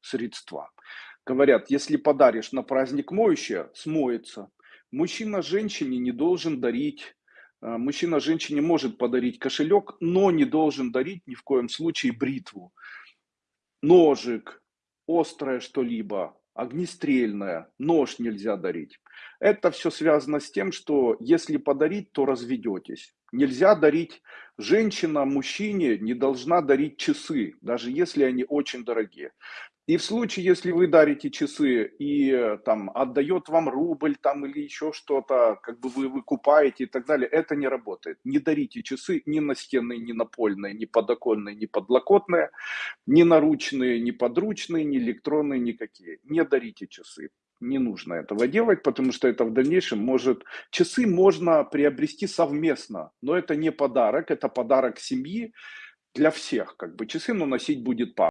средства. Говорят, если подаришь на праздник моющее, смоется. Мужчина женщине не должен дарить, э, мужчина женщине может подарить кошелек, но не должен дарить ни в коем случае бритву, ножик, острое что-либо, огнестрельное, нож нельзя дарить. Это все связано с тем, что если подарить, то разведетесь. Нельзя дарить, женщина мужчине не должна дарить часы, даже если они очень дорогие. И в случае, если вы дарите часы и там отдает вам рубль там или еще что-то, как бы вы выкупаете и так далее, это не работает. Не дарите часы ни настенные, ни напольные, ни подоконные, ни подлокотные, ни наручные, ни подручные, ни электронные, никакие. Не дарите часы. Не нужно этого делать, потому что это в дальнейшем может... Часы можно приобрести совместно, но это не подарок, это подарок семьи для всех. Как бы часы, но носить будет папа.